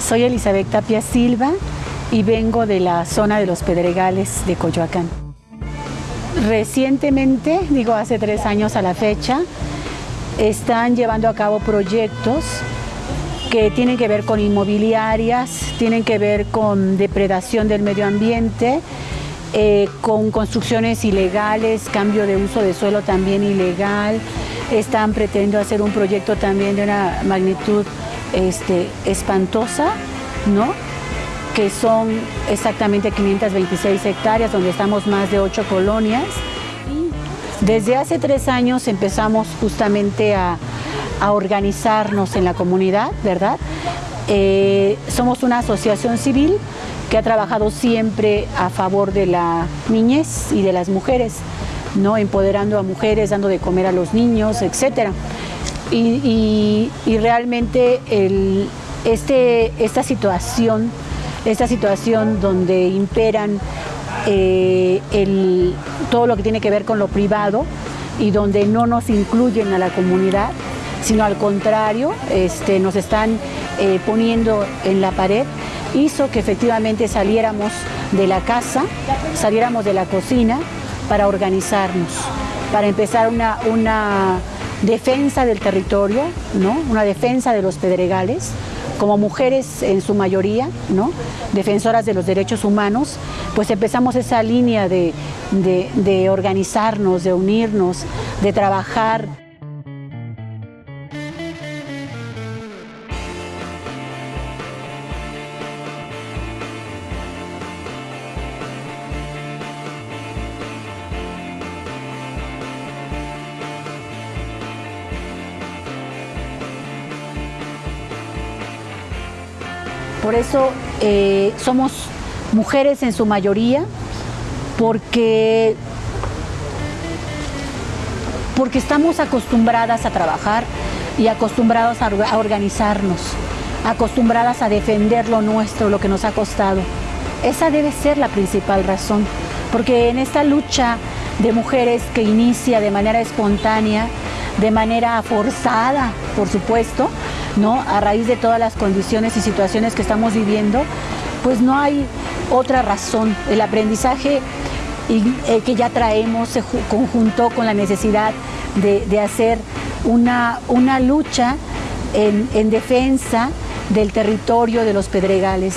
Soy Elizabeth Tapia Silva y vengo de la zona de los Pedregales de Coyoacán. Recientemente, digo hace tres años a la fecha, están llevando a cabo proyectos que tienen que ver con inmobiliarias, tienen que ver con depredación del medio ambiente, eh, con construcciones ilegales, cambio de uso de suelo también ilegal. Están pretendiendo hacer un proyecto también de una magnitud este, espantosa, ¿no? que son exactamente 526 hectáreas, donde estamos más de ocho colonias. Desde hace tres años empezamos justamente a, organizarnos en la comunidad, ¿verdad? Eh, somos una asociación civil que ha trabajado siempre a favor de la niñez y de las mujeres, ¿no? empoderando a mujeres, dando de comer a los niños, etc. Y, realmente este, esta situación, esta situación donde imperan eh, todo lo que tiene que ver con lo privado y donde no nos incluyen a la comunidad, sino al contrario, este, nos están eh, poniendo en la pared, hizo que efectivamente saliéramos de la casa, saliéramos de la cocina para organizarnos, para empezar una, una defensa del territorio, ¿no? una defensa de los pedregales, como mujeres en su mayoría, ¿no? defensoras de los derechos humanos, pues empezamos esa línea de, de organizarnos, de unirnos, de trabajar. Por eso eh, somos mujeres en su mayoría, porque, porque estamos acostumbradas a trabajar y acostumbradas a organizarnos, acostumbradas a defender lo nuestro, lo que nos ha costado. Esa debe ser la principal razón, porque en esta lucha de mujeres que inicia de manera espontánea, de manera forzada, por supuesto, ¿no? A raíz de todas las condiciones y situaciones que estamos viviendo, pues no hay otra razón. El aprendizaje eh, que ya traemos se conjuntó con la necesidad de, hacer una, una lucha en, defensa del territorio de los pedregales.